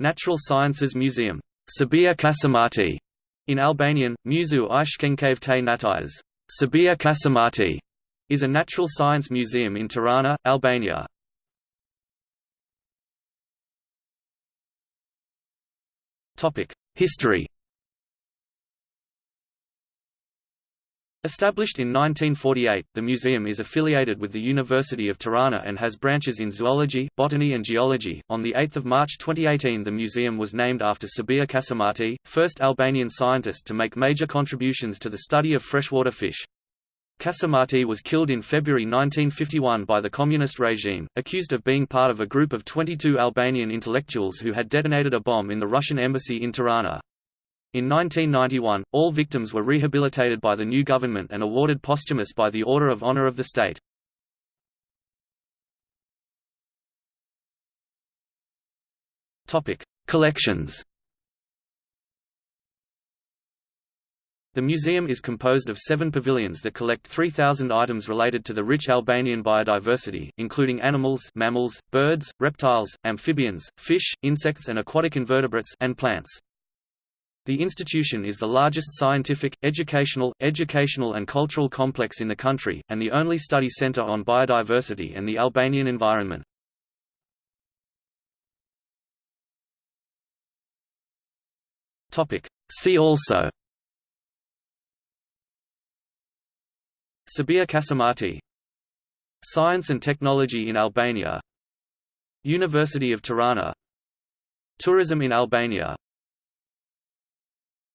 Natural Sciences Museum, Sabiha Kasimati, in Albanian, Muzu te Natais, Sabiha Kasimati, is a natural science museum in Tirana, Albania. History Established in 1948, the museum is affiliated with the University of Tirana and has branches in zoology, botany and geology. On the 8th of March 2018, the museum was named after Sabiha Kasimati, first Albanian scientist to make major contributions to the study of freshwater fish. Kasimati was killed in February 1951 by the communist regime, accused of being part of a group of 22 Albanian intellectuals who had detonated a bomb in the Russian embassy in Tirana. In 1991, all victims were rehabilitated by the new government and awarded posthumous by the Order of Honor of the State. Collections The museum is composed of seven pavilions that collect 3,000 items related to the rich Albanian biodiversity, including animals mammals, birds, reptiles, amphibians, fish, insects and aquatic invertebrates and plants. The institution is the largest scientific, educational, educational and cultural complex in the country, and the only study center on biodiversity and the Albanian environment. See also Sabiha Kasimati Science and technology in Albania University of Tirana Tourism in Albania